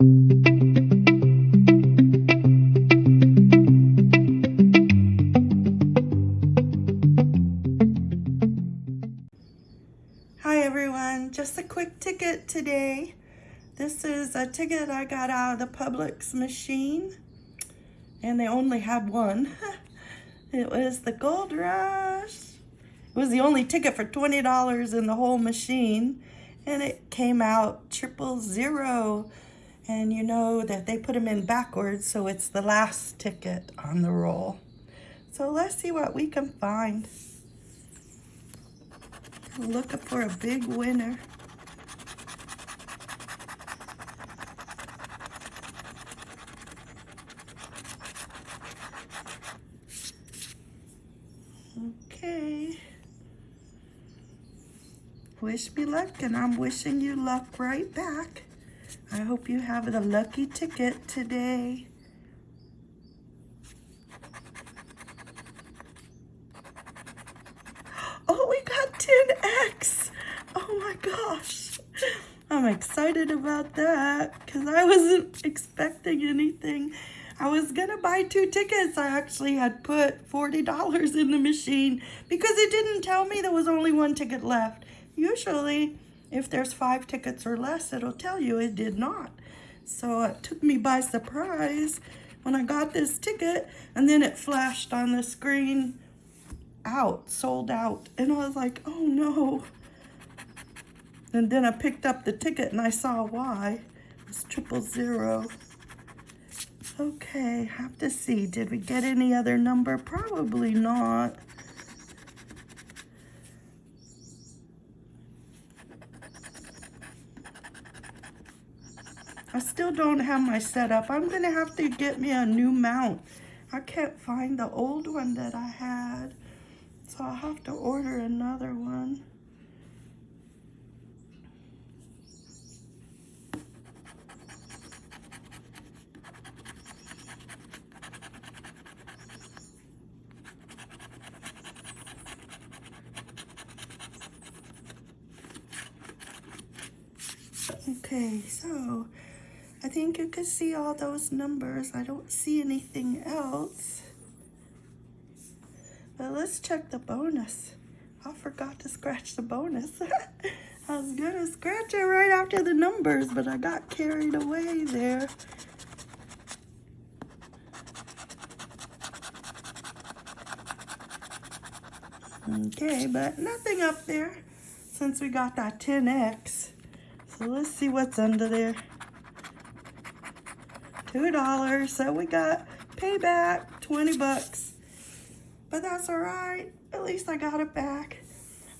Hi everyone, just a quick ticket today. This is a ticket I got out of the Publix machine and they only had one. it was the Gold Rush. It was the only ticket for $20 in the whole machine and it came out triple zero. And you know that they put them in backwards, so it's the last ticket on the roll. So let's see what we can find. Looking for a big winner. Okay. Wish me luck, and I'm wishing you luck right back. I hope you have the lucky ticket today. Oh, we got 10X. Oh my gosh. I'm excited about that because I wasn't expecting anything. I was going to buy two tickets. I actually had put $40 in the machine because it didn't tell me there was only one ticket left. Usually, if there's five tickets or less, it'll tell you it did not. So it took me by surprise when I got this ticket and then it flashed on the screen out, sold out. And I was like, oh no. And then I picked up the ticket and I saw why. It was triple zero. Okay, have to see. Did we get any other number? Probably not. I still don't have my setup. I'm going to have to get me a new mount. I can't find the old one that I had. So I'll have to order another one. Okay, so I think you can see all those numbers. I don't see anything else. But let's check the bonus. I forgot to scratch the bonus. I was gonna scratch it right after the numbers, but I got carried away there. Okay, but nothing up there since we got that 10X. So let's see what's under there. $2, so we got payback, 20 bucks. But that's all right. At least I got it back.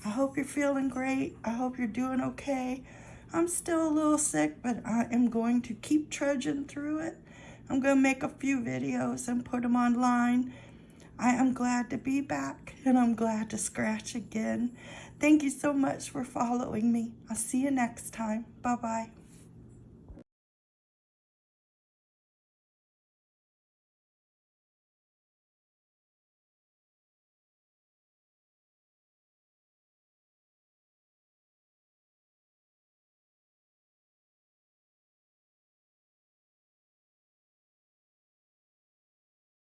I hope you're feeling great. I hope you're doing okay. I'm still a little sick, but I am going to keep trudging through it. I'm going to make a few videos and put them online. I am glad to be back, and I'm glad to scratch again. Thank you so much for following me. I'll see you next time. Bye-bye.